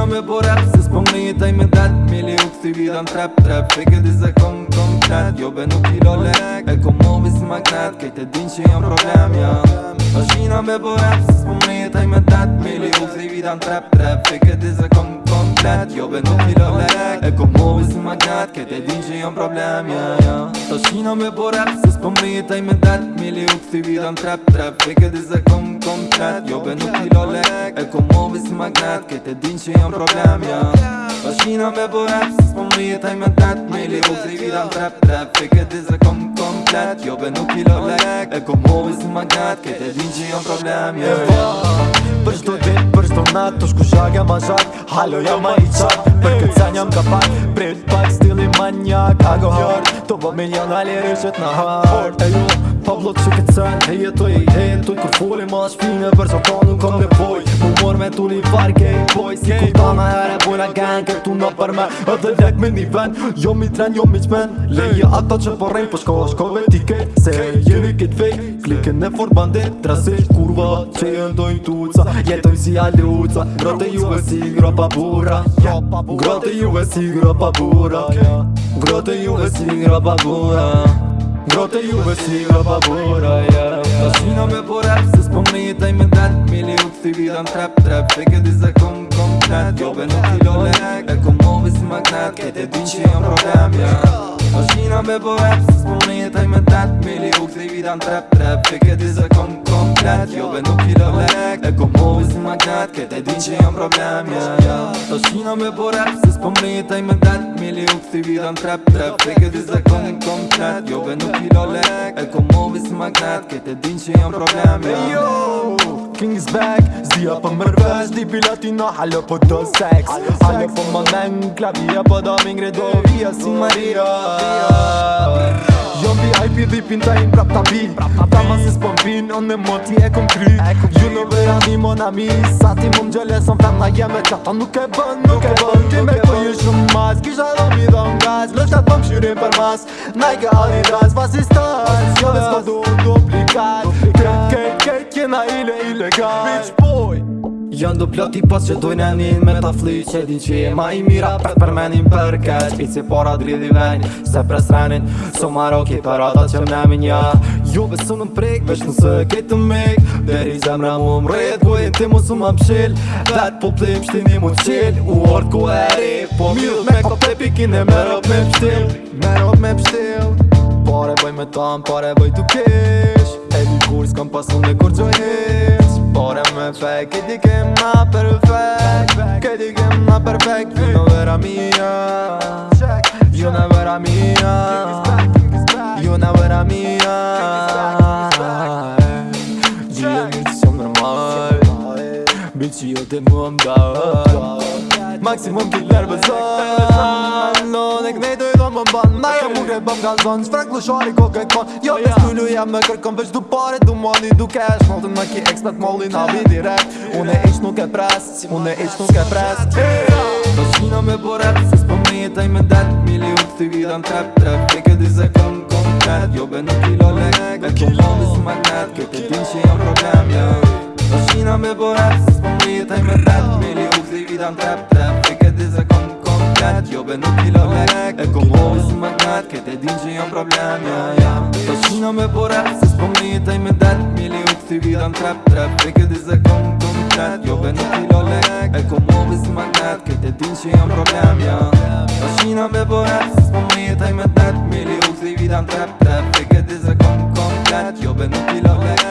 no me por rap Se spomni taj me dat Mili u kësi vidan trap trap Fike di se kom kom knat Jo be nuk i lole E kom movi si magnat Kejt e din që jam problem ja Ashina me por rap Se spomni taj me dat Mili u kësi vidan trap trap Fike kom kom plat Eu pentru milor lec E comori sunt magnat Că te din që jam problem yeah, yeah. Ta shina me po rap Se s'po mrita i me dat Mili u kësi vida në trap trap Fike di se kom kom plat Jo be nuk milor lek E komori sunt magnat Că te din që jam problem yeah. Ta shina me po rap Se s'po mrita i me dat Mili u kësi vida në trap trap Fike di se kom kom flat Kjo be nuk kilo lek E kom hovin si magnat Kete din që jam problem Je yeah. yeah. Po, për shto dit, për shto nat Të shku shak jam a Halo jam a i qak Për këtë zan jam ka pak Prit pak stili manjak Ago Të bë po minjon ali rëshet në hard Ejo, pa blok që këtë sen E jeto e i hen Tuj kur foli ma shpine Për që ta nuk kom nevoj Mu mor me tu një far game boy Si ku ta me her e bujna gang Këtu në për me Edhe lek me një ven Jo mi tren, jo mi qmen Leje ata që përrejn po Për po shko shko ve Se jeni kit fej Klike në fort bandit Drasi kurva Që jën dojn tuca Jetoj si aluca Grote juve si gropa bura juve si gropa bura Grote juve si gropa burra Grote juve si ngra babura Grote juve si ngra babura, yeah Ta shina po rap, se s'po me me den Mili u këthi vidan trap, trap Fake e dizë e kom kom knet Jove nuk i lole, e kom movi si magnet Kete din që jam problem, yeah Ta shina po rap, se s'po me me den vidan trap, trap Fake e kom kom knet jo, Egoizm magnat, këtë e di që jam problem ja, ja. To shino me po rap, se s'po mrita mi me dat Mili u kësi vida në trap trap Te këtë i zakonin komplet, jove nuk i lole Egoizm magnat, këtë e di që jam problem ja. Yo, King's back, zia për mërvesh Di pilatina, halo po do sex Halo po më men, klavia po do mingre do via si Maria tipin ta im prap ta Ta ma si s'pon on me moti e kom kry Ju në vera di mon ami Sa ti mu m'gjële son fem ta jeme Qa ta nuk e bën, Ti me këtë ju shumë mas Kisha dhe mi dhe m'gaz Lështë atë pëm po shyrim për mas Nike Adidas, Vasistas Jo dhe s'ko du duplikat Kek, kek, kek, kena ile, ile, ka Bitch boy gjën du ploti pas që dojnë e njën me ta fli që din që e ma i mira pret për menin për keq i si para dridhi venin se pres renin so maroki për ata që më nemin ja jo besu në prik vesh nëse kej të mik deri zemra mu më rrit ku e ti mu su më më pshil vet po plim shtimi mu të qil u ord ku e ri po mjull me këto te pikin e merop me pshtil merop me pshtil pare bëj me tam pare bëj tu kish e di kur s'kam pasun e kur gjojnish Ora me fai che ti chiama perfect Che ti chiama perfect Una vera mia Io una vera mia Io una vera mia Io non sono normale Bici io te muovo Maximum killer bazar Non è che ne bon bon bon Na jo mure bëm ga zonë Sfrek lëshari ko këtë kon Jo të stullu jam me kërkëm Vesh du pare du mani du cash Maltën me ki ekspert molli na vi direkt Une ish nuk e pres Une ish nuk e pres Do s'kina me borep Se s'po me jetaj me det Milion të t'i vida në trep trep Kike di se këm konkret Jo be në kilo lek Me të mundi su me net Kjo të tim që jam problem Do jo. s'kina me borep Se s'po me jetaj me det Milion të t'i vida në trep trep legat Eu pe nuchilor legat E cum o magnat Că te din që jam problem ja, ja. Të shina me borat Se s'pomni të ime dat Mili u kësi vida në trap trap Pe di se kom të më trat Jo pe nuchilor legat E cum o magnat Că te din që jam problem ja. Të shina me borat Se s'pomni të ime dat Mili u kësi vida në trap trap Pe di se kom të më trat Jo pe nuchilor legat